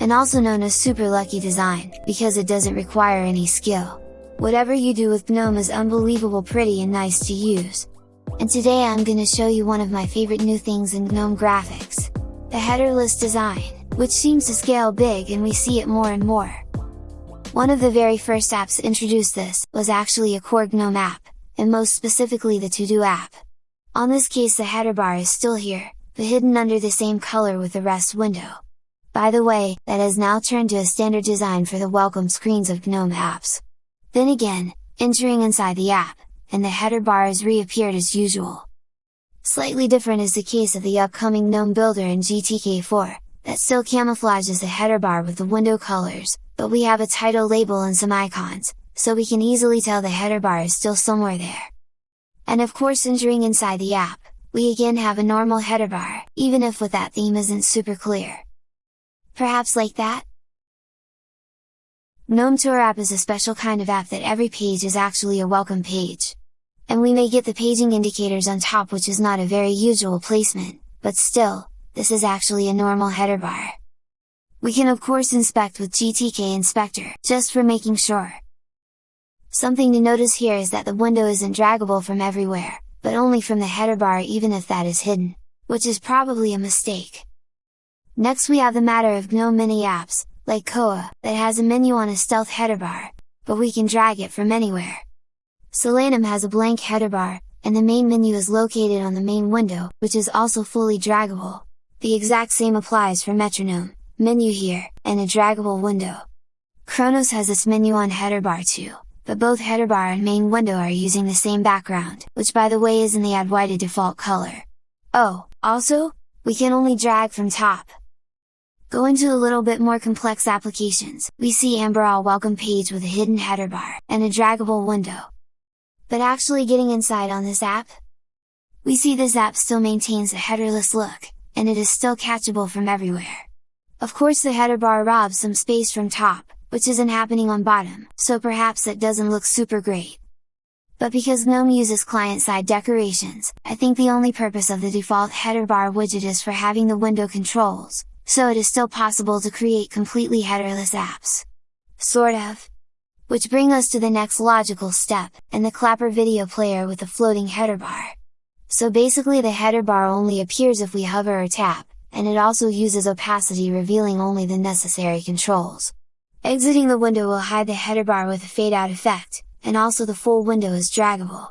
and also known as super lucky design, because it doesn't require any skill. Whatever you do with GNOME is unbelievable pretty and nice to use. And today I'm gonna show you one of my favorite new things in GNOME graphics. The headerless design, which seems to scale big and we see it more and more. One of the very first apps introduced this, was actually a core GNOME app, and most specifically the To-Do app. On this case the header bar is still here, but hidden under the same color with the rest window. By the way, that has now turned to a standard design for the welcome screens of GNOME apps. Then again, entering inside the app, and the header bar has reappeared as usual. Slightly different is the case of the upcoming GNOME Builder in GTK4, that still camouflages the header bar with the window colors, but we have a title label and some icons, so we can easily tell the header bar is still somewhere there. And of course entering inside the app, we again have a normal header bar, even if with that theme isn't super clear. Perhaps like that? GNOME Tour app is a special kind of app that every page is actually a welcome page. And we may get the paging indicators on top which is not a very usual placement, but still, this is actually a normal header bar. We can of course inspect with GTK Inspector, just for making sure. Something to notice here is that the window isn't draggable from everywhere, but only from the header bar even if that is hidden, which is probably a mistake. Next we have the matter of GNOME Mini apps, like Kooha, that has a menu on a stealth header bar, but we can drag it from anywhere. Solanum has a blank header bar, and the main menu is located on the main window, which is also fully draggable. The exact same applies for Metronome, menu here, and a draggable window. Khronos has its menu on header bar too, but both header bar and main window are using the same background, which by the way is in the Adwaita default color. Oh, also, we can only drag from top, Go into a little bit more complex applications, we see Amberol welcome page with a hidden header bar, and a draggable window. But actually getting inside on this app? We see this app still maintains a headerless look, and it is still catchable from everywhere. Of course the header bar robs some space from top, which isn't happening on bottom, so perhaps that doesn't look super great. But because GNOME uses client-side decorations, I think the only purpose of the default header bar widget is for having the window controls, so it is still possible to create completely headerless apps. Sort of. Which bring us to the next logical step, and the Clapper video player with a floating header bar. So basically the header bar only appears if we hover or tap, and it also uses opacity revealing only the necessary controls. Exiting the window will hide the header bar with a fade out effect, and also the full window is draggable.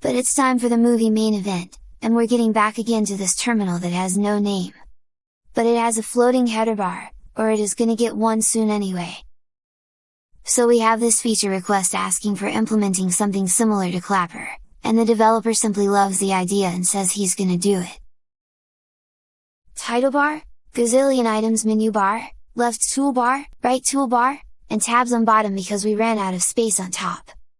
But it's time for the movie main event, and we're getting back again to this terminal that has no name but it has a floating header bar, or it is gonna get one soon anyway. So we have this feature request asking for implementing something similar to Clapper, and the developer simply loves the idea and says he's gonna do it. Title bar, gazillion items menu bar, left toolbar, right toolbar, and tabs on bottom because we ran out of space on top.